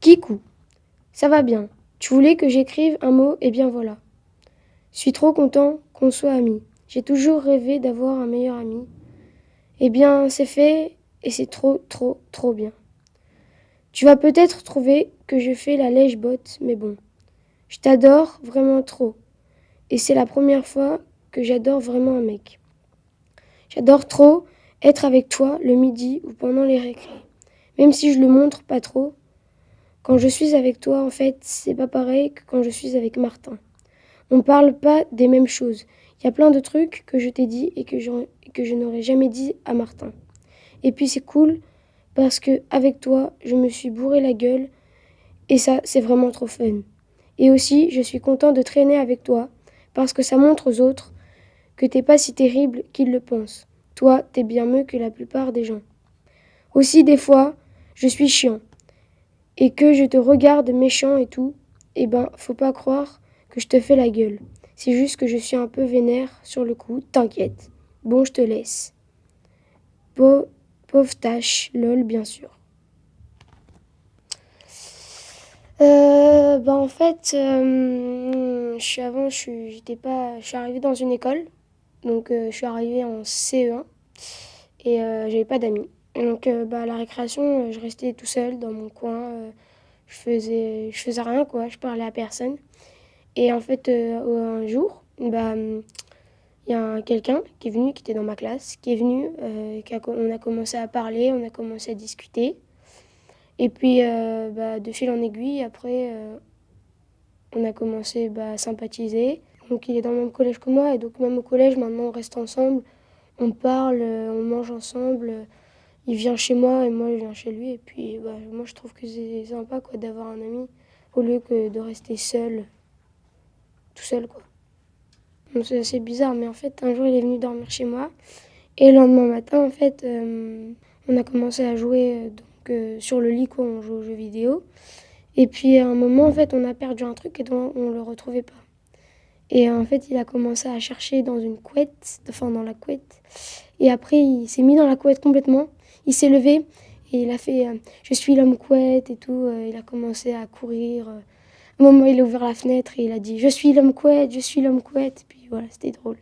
Kikou, ça va bien. Tu voulais que j'écrive un mot, et bien voilà. Je suis trop content qu'on soit amis. J'ai toujours rêvé d'avoir un meilleur ami. Eh bien, c'est fait, et c'est trop, trop, trop bien. Tu vas peut-être trouver que je fais la lèche-botte, mais bon. Je t'adore vraiment trop. Et c'est la première fois que j'adore vraiment un mec. J'adore trop être avec toi le midi ou pendant les récrés. Même si je le montre pas trop, quand je suis avec toi, en fait, c'est pas pareil que quand je suis avec Martin. On parle pas des mêmes choses. Il y a plein de trucs que je t'ai dit et que, que je n'aurais jamais dit à Martin. Et puis c'est cool parce que avec toi, je me suis bourré la gueule et ça, c'est vraiment trop fun. Et aussi, je suis content de traîner avec toi parce que ça montre aux autres que t'es pas si terrible qu'ils le pensent. Toi, t'es bien mieux que la plupart des gens. Aussi, des fois, je suis chiant. Et que je te regarde méchant et tout, eh ben, faut pas croire que je te fais la gueule. C'est juste que je suis un peu vénère sur le coup, t'inquiète. Bon, je te laisse. pauvre tâche, lol, bien sûr. Euh, bah en fait, euh, je suis avant, je j'étais pas, je suis arrivée dans une école donc euh, je suis arrivée en CE1 et euh, j'avais pas d'amis. Donc euh, bah, à la récréation, je restais tout seul dans mon coin. je faisais, je faisais rien quoi, je parlais à personne. Et en fait, un jour, bah, il y a quelqu'un qui est venu, qui était dans ma classe, qui est venu, qui on a commencé à parler, on a commencé à discuter. Et puis, bah, de fil en aiguille, après, on a commencé bah, à sympathiser. Donc il est dans le même collège que moi et donc même au collège maintenant on reste ensemble, on parle, euh, on mange ensemble. Il vient chez moi et moi je viens chez lui et puis bah, moi je trouve que c'est sympa quoi d'avoir un ami au lieu que de rester seul, tout seul quoi. C'est assez bizarre mais en fait un jour il est venu dormir chez moi et le lendemain matin en fait euh, on a commencé à jouer euh, donc sur le lit quoi, on joue aux jeux vidéo. Et puis à un moment en fait on a perdu un truc et donc on le retrouvait pas. Et en fait, il a commencé à chercher dans une couette, enfin dans la couette. Et après, il s'est mis dans la couette complètement. Il s'est levé et il a fait euh, Je suis l'homme couette et tout. Euh, il a commencé à courir. Euh. À un moment, il a ouvert la fenêtre et il a dit Je suis l'homme couette, je suis l'homme couette. Et puis voilà, c'était drôle.